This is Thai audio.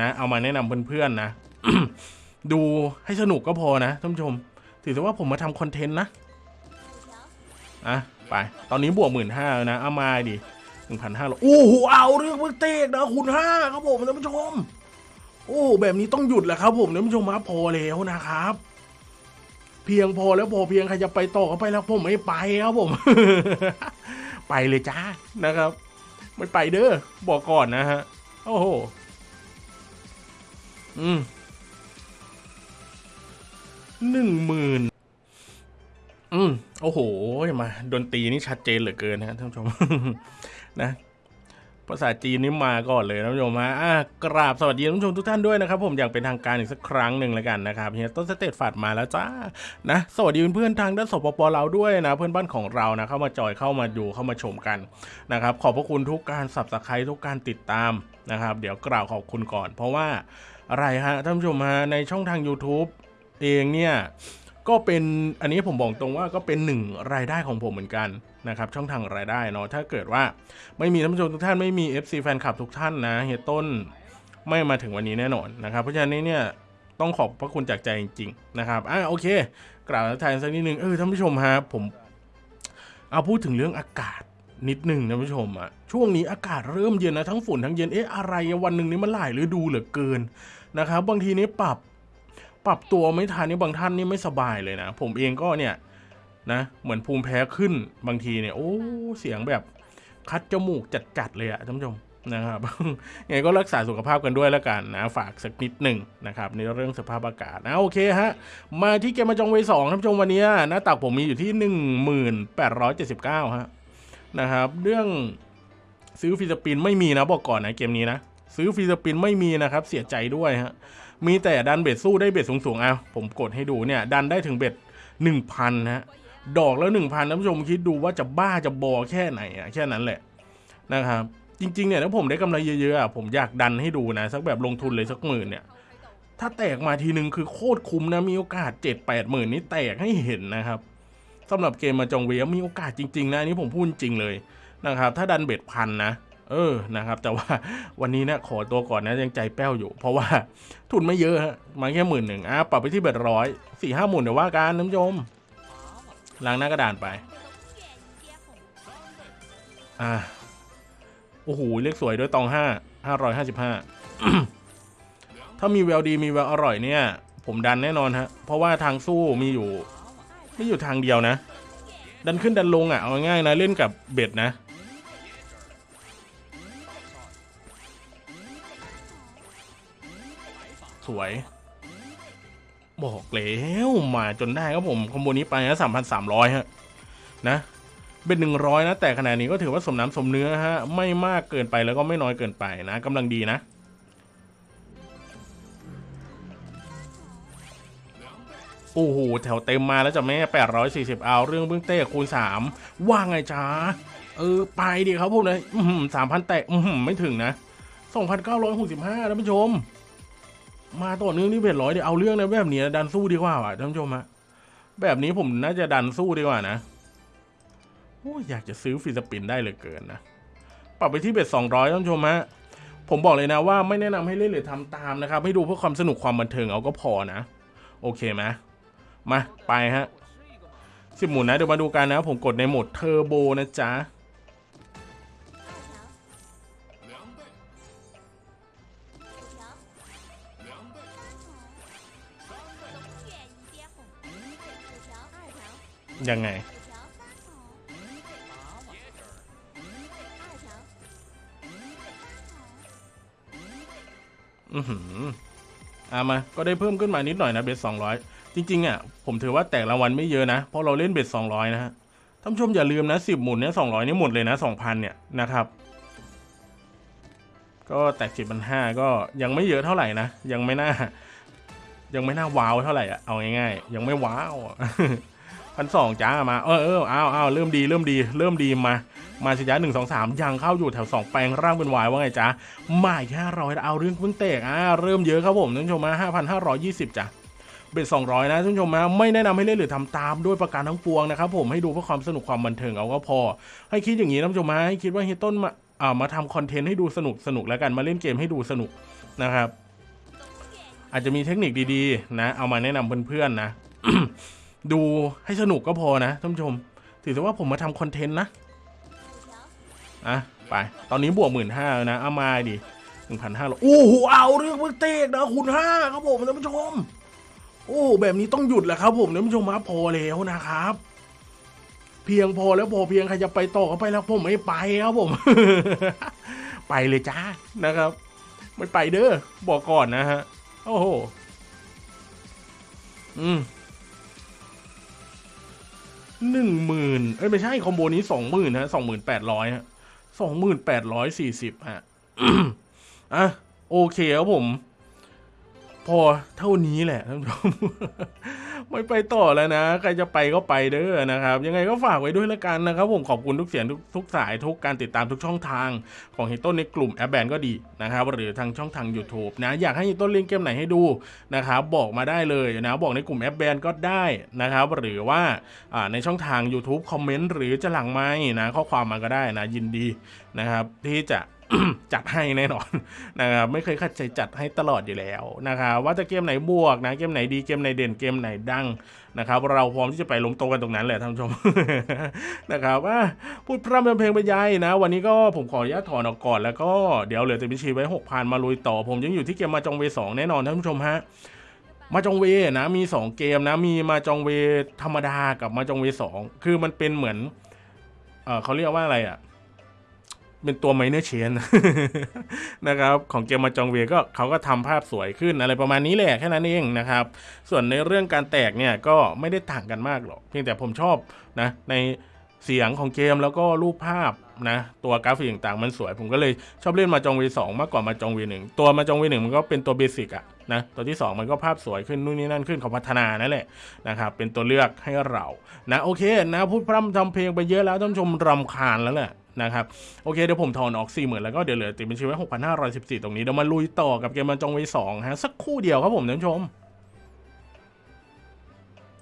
นะเอามาแนะนำเพื่อนๆนะ ดูให้สนุกก็พอนะท่านผู้ชม ถือซะว่าผมมาทำคอนเทนต์นะอะไป ตอนนี้บวกหมื่นห้านะ เอามาดิหนึ่งพันห้าร้อยโอ้โหเอาเรื่องเพิ่งเตกนะคุณห้าครับผมท่านผู้ชม โอ้แบบนี้ต้องหยุดแหละครับผมท่านผู้ชมมาพอแล้วนะครับ เพียงพอแล้วพอเพียงใครจะไปต่อก็ไปแล้วผมไม่ไปครับผม ไปเลยจ้านะครับ ไม่ไปเด้อบอกก่อนนะฮะ โอ้โห อืมหนึ่งหมื่นอืมโอ้โหมาดนตรีนี่ชัดเจนเหลือเกินนะท่านผู้ชมนะภาษาจีนนี่มาก่อนเลยนะท่านผู้ชมฮะอะกราบสวัสดีท่านผู้ชมทุกท่านด้วยนะครับผมอย่างเป็นทางการอีกสักครั้งหนึ่งแล้วกันนะครับเฮียต้นสเตตฝัดมาแล้วจ้านะสวัสดีเพื่อนๆทางด้านสปปเราด้วยนะ เพื่อนบ้านของเรานะเข้ามาจอยเข้ามาดูเข้ามาชมกันนะครับขอบพระคุณทุกการสับสไครทุกการติดตามนะครับ เดี๋ยวกล่าวขอบคุณก่อน เพราะว่า อะไรฮะท่านผู้ชมฮะในช่องทาง YouTube เองเนี่ยก็เป็นอันนี้ผมบอกตรงว่าก็เป็นหนึ่งรายได้ของผมเหมือนกันนะครับช่องทางรายได้เนาะถ้าเกิดว่าไม่มีท่านผู้ชมทุกท่านไม่มี FC แฟนคลับทุกท่านนะเฮียต้นไม่มาถึงวันนี้แน่นอนนะครับ เพราะฉะนั้นเนี่ยต้องขอบพระคุณจากใจจริงๆนะครับอะโอเค กล่าวทักทายสักนิดนึงเออท่านผู้ชมฮะผมเอาพูดถึงเรื่องอากาศนิดหนึ่งท่านผู้ชมอะช่วงนี้อากาศเริ่มเย็นนะทั้งฝุ่นทั้งเย็นเอ๊ะอะไรวันหนึ่งนี้มันหลายฤดูเหลือเกิน นะครับ บางทีนี้ปรับปรับตัวไม่ทันนี่บางท่านนี่ไม่สบายเลยนะ ผมเองก็เนี่ยนะเหมือนภูมิแพ้ขึ้นบางทีเนี่ยโอ้เสียงแบบคัดจมูกจัดๆเลยอะท่านผู้ชมนะครับยังไงก็รักษาสุขภาพกันด้วยแล้วกันนะฝากสักนิดหนึ่งนะครับในเรื่องสภาพอากาศนะโอเคฮะมาที่เกม Mahjong Ways สองท่านผู้ชมวันนี้หน้าตักผมมีอยู่ที่หนึ่งหมื่นแปดร้อยเจ็ดสิบเก้าฮะนะครับเรื่องซื้อ free spin ไม่มีนะบอกก่อนนะเกมนี้นะ ซื้อ free spin ไม่มีนะครับ เสียใจด้วยฮะมีแต่ดัน bet สู้ได้ bet สูงๆเอะผมกดให้ดูเนี่ย ดันได้ถึง bet หนึ่งพันนะฮะดอกแล้วหนึ่งพันท่านผู้ชมคิดดูว่าจะบ้าจะบอแค่ไหนอะแค่นั้นแหละนะครับ จริงๆเนี่ยถ้าผมได้กำไรเยอะๆอะผมอยากดันให้ดูนะ สักแบบลงทุนเลยสักหมื่นเนี่ย ถ้าแตกมาทีนึงคือโคตรคุ้มนะมีโอกาสเจ็ดแปดหมื่นนี่แตกให้เห็นนะครับสำหรับเกมมาจองเวียมีโอกาสจริงๆนะอันนี้ผมพูดจริงเลยนะครับ ถ้าดันเบ็ดพันนะ เออนะครับ แต่ว่าวันนี้เนี่ยขอตัวก่อนนะยังใจแป้วอยู่ เพราะว่าทุนไม่เยอะฮะมาแค่หมื่นหนึ่งอะปรับไปที่เบ็ดร้อยสี่ห้าหมื่นเดี๋ยวว่ากันน้ำชมล้างหน้ากระดานไป อ่าโอ้โหเลขสวยด้วยตองห้าห้าร้อยห้าสิบห้าถ้ามีแววดีมีแววอร่อยเนี่ย ผมดันแน่นอนฮะ เพราะว่าทางสู้มีอยู่ ไม่อยู่ทางเดียวนะ ดันขึ้นดันลงอะเอาง่ายนะเล่นกับเบ็ดนะ สวย บอกแล้วมาจนได้ครับผมคอมโบนี้ไปนะสามพันสามร้อยฮะ นะ เป็นหนึ่งร้อยนะ แต่ขนาดนี้ก็ถือว่าสมน้ำสมเนื้อฮะ ไม่มากเกินไปแล้วก็ไม่น้อยเกินไปนะกำลังดีนะโอ้โหแถวเต็มมาแล้วจ้ะแม่840เอาเรื่องเบื้องเต้คูณ3ว่าไงจ้าเออ ไปดิครับผมเลยสามพันแตะอืมไม่ถึงนะ2,965ท่านผู้ชม มาต่อเนื่องนี่เบ็ดร้อยเดี๋ยวเอาเรื่องในแบบนี้ดันสู้ดีกว่าว่ะท่านผู้ชมฮะแบบนี้ผมน่าจะดันสู้ดีกว่านะโอ้อยากจะซื้อ free spin ได้เลยเกินนะปรับไปที่ bet 200ท่านผู้ชมฮะผมบอกเลยนะว่าไม่แนะนำให้เล่นหรือทำตามนะครับ ให้ดูเพื่อความสนุกความบันเทิงเอาก็พอนะ โอเคไหมมาไปฮะสิบหมุนนะเดี๋ยวมาดูกันนะ ผมกดในโหมดเทอร์โบนะจ๊ะ ยังไง อือหืออามา ก็ได้เพิ่มขึ้นมานิดหน่อยนะเบสสองร้อยจริง ๆ อะ ผมถือว่าแตกรางวัลไม่เยอะนะ เพราะเราเล่นเบสสองร้อยนะฮะท่านผู้ชมอย่าลืมนะสิบหมุนเนี้ยสองร้อยนี่หมดเลยนะสองพันเนี่ยนะครับ ก็แตกสิบพันห้าก็ยังไม่เยอะเท่าไหร่นะ ยังไม่น่า ยังไม่น่าว้าวเท่าไหร่อะ เอาง่ายๆ ยังไม่ว้าว พันสองจ้ามา เออเออเอาเอาเริ่มดีเริ่มดี เริ่มดีมา มาสิจ้าหนึ่งสองสามยังเข้าอยู่แถวสองแปลงร่างเป็นวายว่าไงจ๊ะมาแค่ร้อยเอาเรื่องเพิ่งเตกอ่าเริ่มเยอะครับผมท่านผู้ชมมาห้าพันห้าร้อยยี่สิบจ้ะเบ็ดสองร้อยนะท่านผู้ชมนะไม่แนะนำให้เล่นหรือทำตามด้วยประการทั้งปวงนะครับผมให้ดูเพื่อความสนุกความบันเทิงเอาก็พอ ให้คิดอย่างนี้ท่านผู้ชมนะให้คิดว่าเฮยต้นมาอ่ามาทำคอนเทนต์ให้ดูสนุกสนุกแล้วกันมาเล่นเกมให้ดูสนุกนะครับ อาจจะมีเทคนิคดีๆ นะ เอามาแนะนำเพื่อนๆนะ ดูให้สนุกก็พอนะท่านผู้ชม ถือซะว่าผมมาทำคอนเทนต์นะ อะ ไป ตอนนี้บวกหมื่นห้านะ เอามาดิหนึ่งพันห้าร้อยโอ้โห เอาเรื่องเพิ่งเตกนะคุณห้าครับผมท่านผู้ชม โอ้แบบนี้ต้องหยุดแหละครับผมท่านผู้ชมมาพอแล้วนะครับ เพียงพอแล้วพอเพียงใครจะไปต่อก็ไปแล้วผมไม่ไปครับผม ไปเลยจ้านะครับไม่ไปเด้อบอกก่อนนะฮะ โอ้โห อืม หนึ่งหมื่นเอ้ยไม่ใช่คอมโบนี้สองหมื่นฮะสองหมื่นแปดร้อยฮะสองหมื่นแปดร้อยสี่สิบฮะอะโอเคครับผม พอเท่านี้แหละท่านผู้ชม ไม่ไปต่อแล้วนะ ใครจะไปก็ไปเด้อนะครับ ยังไงก็ฝากไว้ด้วยละกันนะครับ ผมขอบคุณทุกเสียงทุกทุกสายทุกการติดตามทุกช่องทางของเฮตต้นในกลุ่มแอปแบนก็ดีนะครับ หรือทางช่องทาง YouTube นะ อยากให้เฮตต้นเล่นเกมไหนให้ดูนะครับบอกมาได้เลยนะ บอกในกลุ่มแอปแบนก็ได้นะครับ หรือว่าอ่าในช่องทาง YouTube คอมเมนต์หรือจะหลังไม้นะข้อความมาก็ได้นะยินดี นะครับ ที่จะจัดให้แน่นอนนะครับไม่เคยขัดใจจัดให้ตลอดอยู่แล้วนะครับว่าจะเกมไหนบวกนะเกมไหนดีเกมไหนเด่นเกมไหนดังนะครับเราพร้อมที่จะไปลงโตกันตรงนั้นแหละท่านผู้ชมนะครับว่าพูดพร่ำทำเพลงไปยัยนะ วันนี้ก็ผมขออนุญาตถอนออกก่อนแล้วก็เดี๋ยวเหลือแต่บัญชีไว้หกพันมาลุยต่อ ผมยังอยู่ที่เกมมาจองเวสองแน่นอนท่านผู้ชมฮะมาจองเวนะมี 2 เกมนะมีมาจองเวธรรมดากับมาจองเวสองคือมันเป็นเหมือนเออเขาเรียกว่าอะไรอะ่ะ เป็นตัวไมเนอร์เชนนะครับของเกมมาจองเวก็เขาก็ทำภาพสวยขึ้นอะไรประมาณนี้แหละแค่นั้นเองนะครับ ส่วนในเรื่องการแตกเนี่ยก็ไม่ได้ต่างกันมากหรอก เพียงแต่ผมชอบนะในเสียงของเกมแล้วก็รูปภาพนะตัวกราฟิกต่างๆมันสวย ผมก็เลยชอบเล่น Mahjong Ways สองมากกว่า Mahjong Ways หนึ่งตัว Mahjong Ways หนึ่งมันก็เป็นตัว basic อะนะตัวที่ 2 มันก็ภาพสวยขึ้นนู่นนี่นั่นขึ้นเขาพัฒนานั่นแหละนะครับเป็นตัวเลือกให้เรานะโอเคนะพูดพร่ำทำเพลงไปเยอะแล้วท่านชมรำคาญแล้วแหละ นะครับ โอเค เดี๋ยวผมถอนออก4 0,000แล้วก็เดี๋ยวเหลือติดบัญชีไว้ห้าร้อยสิบสี่ตรงนี้เดี๋ยวมาลุยต่อกับเกม Mahjong Ways สองฮะสักคู่เดียวครับผมท่านผู้ชม